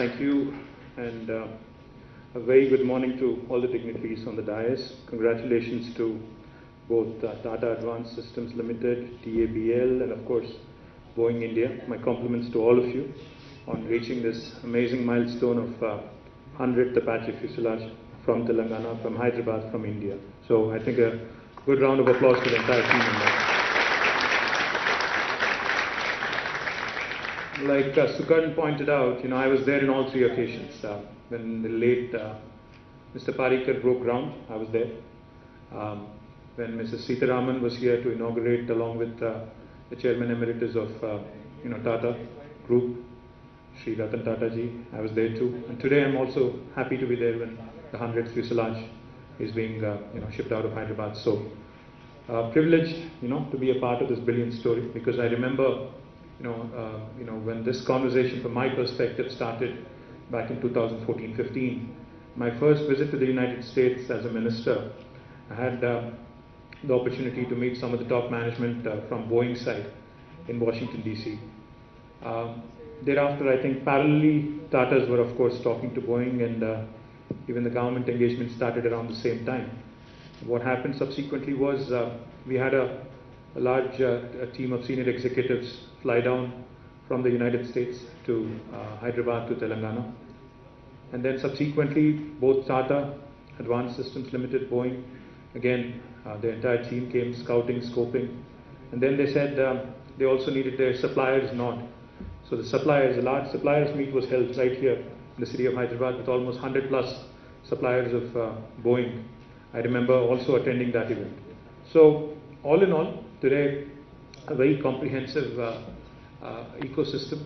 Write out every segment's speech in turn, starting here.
Thank you, and uh, a very good morning to all the dignitaries on the dais. Congratulations to both uh, Tata Advanced Systems Limited, TABL, and of course Boeing India. My compliments to all of you on reaching this amazing milestone of uh, 100th Apache fuselage from Telangana, from Hyderabad, from India. So I think a good round of applause to the entire team. on that. Like uh, pointed out, you know, I was there in all three occasions. Uh, when the late uh, Mr. Parrikar broke ground, I was there. Um, when Mrs. Sitharaman was here to inaugurate, along with uh, the Chairman Emeritus of, uh, you know, Tata Group, Sri Ratan Tata ji, I was there too. And today I'm also happy to be there when the 100th fuselage is being, uh, you know, shipped out of Hyderabad. So, uh, privileged, you know, to be a part of this brilliant story because I remember you know, uh, you know, when this conversation from my perspective started back in 2014-15, my first visit to the United States as a minister, I had uh, the opportunity to meet some of the top management uh, from Boeing side in Washington DC. Um, thereafter, I think parallelly, Tatas were of course talking to Boeing, and uh, even the government engagement started around the same time. What happened subsequently was uh, we had a, a large uh, team of senior executives fly down from the United States to uh, Hyderabad to Telangana. And then subsequently, both Tata, Advanced Systems Limited, Boeing, again, uh, the entire team came scouting, scoping. And then they said um, they also needed their suppliers not. So the suppliers, a large suppliers meet was held right here in the city of Hyderabad with almost 100 plus suppliers of uh, Boeing. I remember also attending that event. So all in all, today a very comprehensive uh, uh, ecosystem,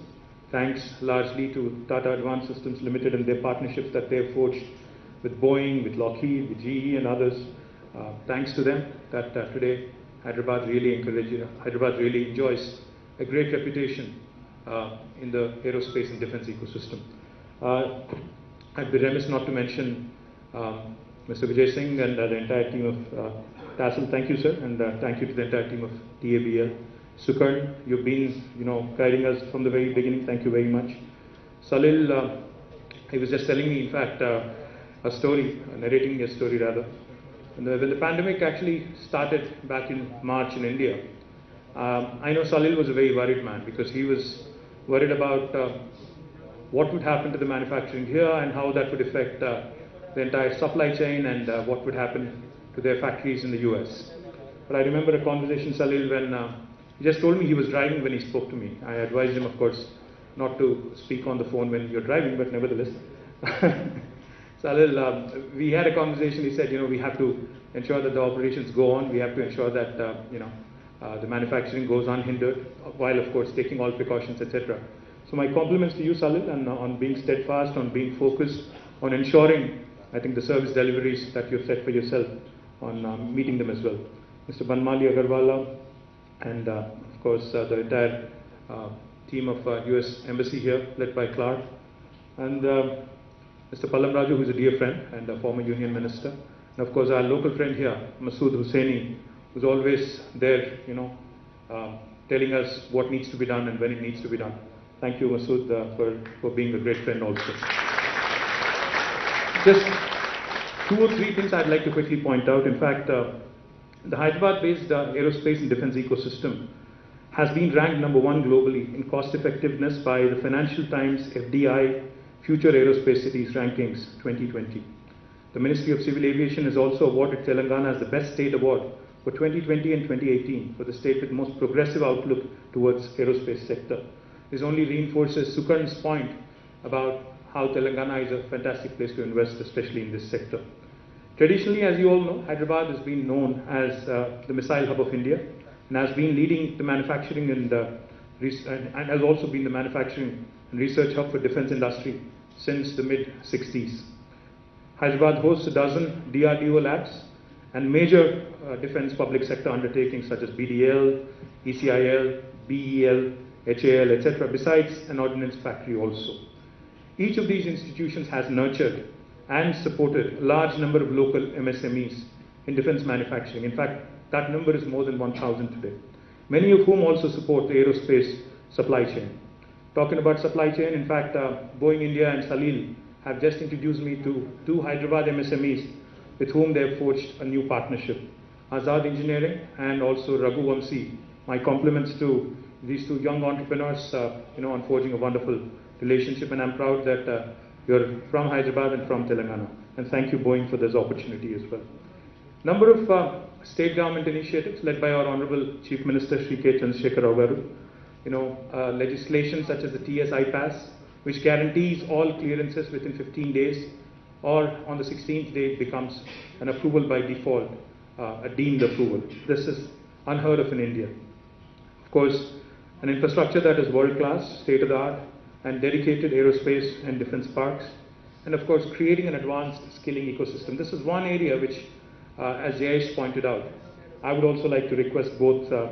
thanks largely to Tata Advanced Systems Limited and their partnerships that they have forged with Boeing, with Lockheed, with GE and others. Uh, thanks to them that uh, today Hyderabad really encourages, Hyderabad really enjoys a great reputation uh, in the aerospace and defense ecosystem. Uh, I'd be remiss not to mention um, Mr. Vijay Singh and the entire team of TASL, thank you, sir, and uh, thank you to the entire team of TABL. Sukaran, you've been, you know, guiding us from the very beginning. Thank you very much. Salil, uh, he was just telling me, in fact, uh, a story, narrating a story rather. The, when the pandemic actually started back in March in India, um, I know Salil was a very worried man because he was worried about uh, what would happen to the manufacturing here and how that would affect uh, the entire supply chain and uh, what would happen to their factories in the US. But I remember a conversation, Salil, when uh, he just told me he was driving when he spoke to me. I advised him, of course, not to speak on the phone when you're driving, but nevertheless. Salil, uh, we had a conversation. He said, you know, we have to ensure that the operations go on. We have to ensure that, uh, you know, uh, the manufacturing goes unhindered, while, of course, taking all precautions, etc. So my compliments to you, Salil, and uh, on being steadfast, on being focused, on ensuring, I think, the service deliveries that you've set for yourself on uh, meeting them as well. Mr. Banmali Agrawala and uh, of course uh, the entire team of US Embassy here led by Clark and Mr. Pallam Raju who is a dear friend and a former union minister and of course our local friend here Masood Hussaini who's always there you know um, telling us what needs to be done and when it needs to be done. Thank you, Masood, uh, for, for being a great friend also. Just two or three things I'd like to quickly point out. In fact, uh, the Hyderabad-based uh, aerospace and defense ecosystem has been ranked number one globally in cost effectiveness by the Financial Times FDI Future Aerospace Cities Rankings 2020. The Ministry of Civil Aviation has also awarded Telangana as the Best State Award for 2020 and 2018 for the state with most progressive outlook towards aerospace sector. This only reinforces Sukaran's point about how Telangana is a fantastic place to invest, especially in this sector. Traditionally, as you all know, Hyderabad has been known as uh, the missile hub of India and has been leading the manufacturing and, uh, and has also been the manufacturing and research hub for defense industry since the mid 60s. Hyderabad hosts a dozen DRDO labs and major uh, defense public sector undertakings such as BDL, ECIL, BEL, HAL, etc., besides an ordnance factory also. Each of these institutions has nurtured and supported a large number of local MSMEs in defense manufacturing. In fact, that number is more than 1,000 today, many of whom also support the aerospace supply chain. Talking about supply chain, in fact, uh, Boeing India and Salil have just introduced me to two Hyderabad MSMEs with whom they have forged a new partnership. Azad Engineering and also Raghu Vamsi. My compliments to these two young entrepreneurs, uh, you know, on forging a wonderful relationship, and I'm proud that uh, you're from Hyderabad and from Telangana. And thank you, Boeing, for this opportunity as well. Number of uh, state government initiatives led by our Honorable Chief Minister Sri K. Chandrasekhar Garu. You know, uh, legislation such as the TS-iPASS, which guarantees all clearances within 15 days, or on the 16th day it becomes an approval by default, uh, a deemed approval. This is unheard of in India. Of course, an infrastructure that is world class, state of the art, and dedicated aerospace and defense parks, and of course, creating an advanced skilling ecosystem. This is one area which, uh, as Jayesh pointed out, I would also like to request both uh,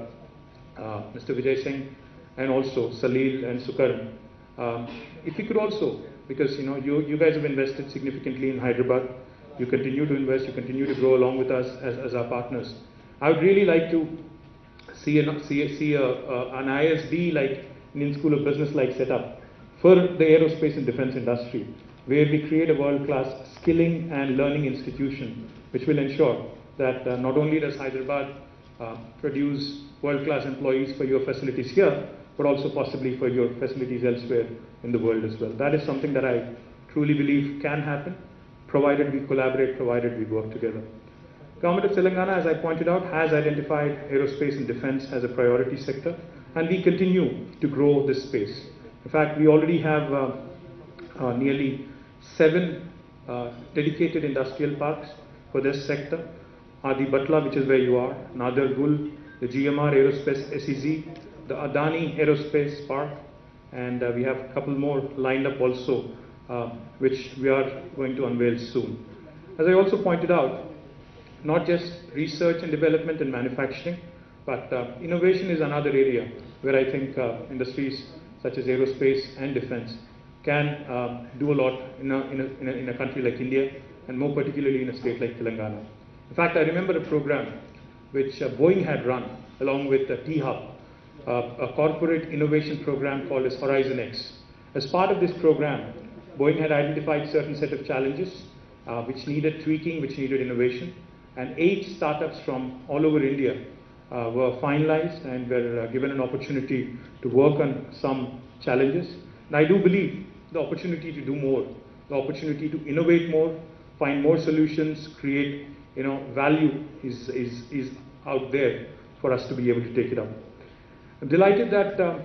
uh, Mr. Vijay Singh and also Salil and Sukaran, um, if you could also, because you know you, you guys have invested significantly in Hyderabad, you continue to invest, you continue to grow along with us as, as our partners. I would really like to see, a, see, see a, a, an ISB like Indian School of Business like setup for the aerospace and defense industry, where we create a world-class skilling and learning institution, which will ensure that uh, not only does Hyderabad uh, produce world-class employees for your facilities here, but also possibly for your facilities elsewhere in the world as well. That is something that I truly believe can happen, provided we collaborate, provided we work together. Government of Telangana, as I pointed out, has identified aerospace and defense as a priority sector, and we continue to grow this space. In fact, we already have uh, uh, nearly seven uh, dedicated industrial parks for this sector. Adibatla, which is where you are, Nadargul, the GMR Aerospace SEZ, the Adani Aerospace Park, and uh, we have a couple more lined up also, uh, which we are going to unveil soon. As I also pointed out, not just research and development and manufacturing, but uh, innovation is another area where I think uh, industries such as aerospace and defense can um, do a lot in a, in, a, in, a, in a country like India, and more particularly in a state like Telangana. In fact, I remember a program which uh, Boeing had run along with uh, T-Hub, uh, a corporate innovation program called as HorizonX. As part of this program, Boeing had identified certain set of challenges uh, which needed tweaking, which needed innovation, and eight startups from all over India were finalized and were uh, given an opportunity to work on some challenges. And I do believe the opportunity to do more, the opportunity to innovate more, find more solutions, create you know value is, is, is out there for us to be able to take it up. I'm delighted that uh,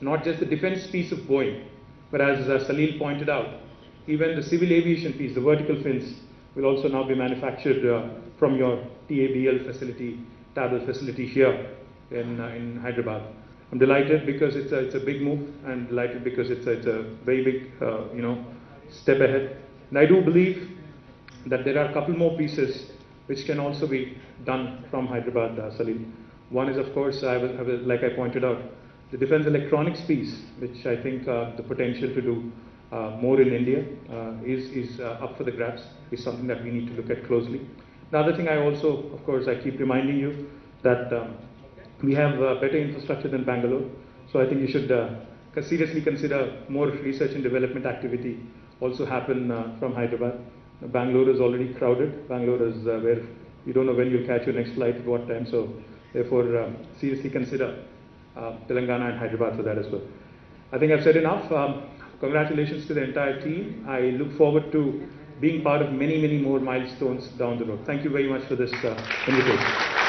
not just the defense piece of Boeing, but as uh, Salil pointed out, even the civil aviation piece, the vertical fins, will also now be manufactured uh, from your TABL facility, TABL facility here in, uh, in Hyderabad. I'm delighted because it's a, it's a big move and delighted because it's a, it's a very big, uh, you know, step ahead. And I do believe that there are a couple more pieces which can also be done from Hyderabad, uh, Salil. One is, of course, I will, I like I pointed out, the defense electronics piece, which I think uh, the potential to do uh, more in India uh, is, is uh, up for the grabs, is something that we need to look at closely. The other thing I also, of course, I keep reminding you that um, we have uh, better infrastructure than Bangalore, so I think you should uh, seriously consider more research and development activity also happen from Hyderabad. Bangalore is already crowded. Bangalore is where you don't know when you'll catch your next flight at what time, so Therefore, um, seriously consider uh, Telangana and Hyderabad for that as well. I think I've said enough. Um, congratulations to the entire team. I look forward to being part of many, many more milestones down the road. Thank you very much for this uh, invitation.